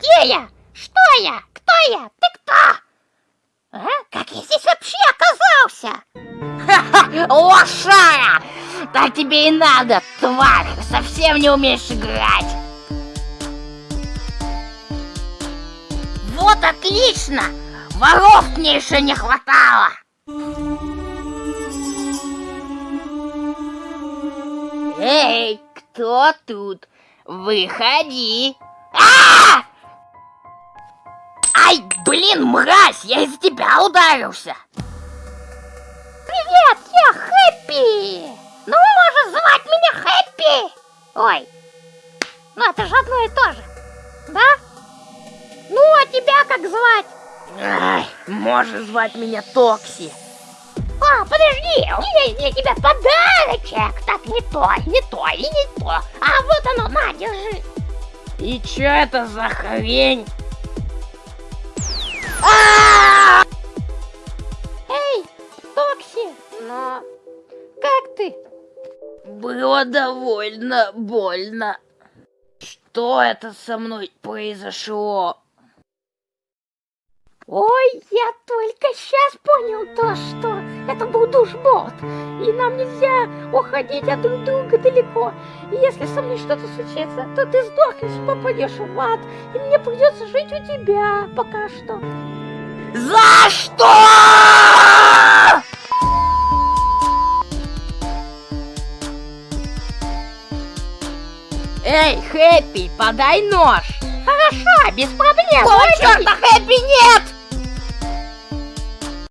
Где я? Что я? Кто я? Ты кто? А? Как я здесь вообще оказался? Ха-ха, лошара! Так тебе и надо, тварь! Совсем не умеешь играть! Вот отлично! Воров мне еще не хватало! Эй, кто тут? Выходи! А! Ай, блин, мразь, я из тебя ударился! Привет, я Хэппи! Ну, можешь звать меня Хэппи! Ой, ну это же одно и то же, да? Ну, а тебя как звать? Ай, можешь звать меня Токси. А, подожди, у меня есть для тебя подарочек. Так, не то, не то и не то. А вот оно, на, держи. И чё это за хрень? Эй, Токси, но как ты? Было довольно больно. Что это со мной произошло? Ой, я только сейчас понял то, что это был душбот, и нам нельзя уходить от друг друга далеко. И если со мной что-то случится, то ты сдохнешь, попадешь в ад, и мне придется жить у тебя пока что. За что? Эй, Хэппи, подай нож! Хорошо, без проблем. Ой, черта, Хэппи, нет!